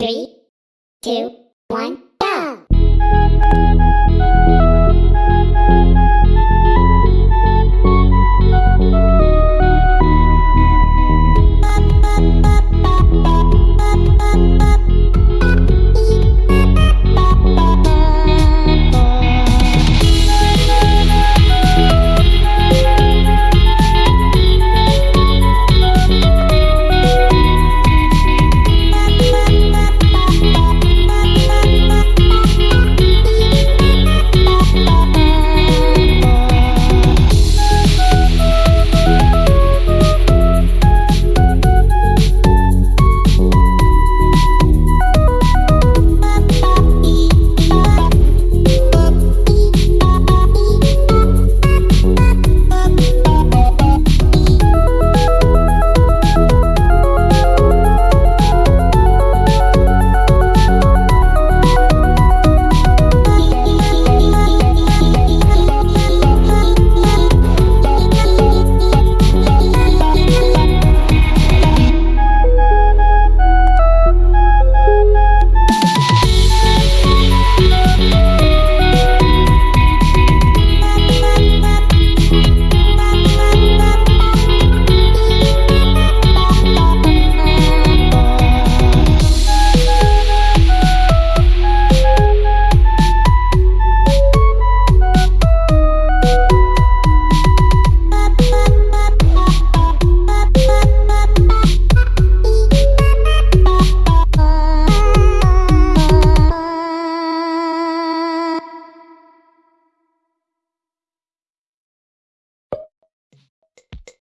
Three, two, one!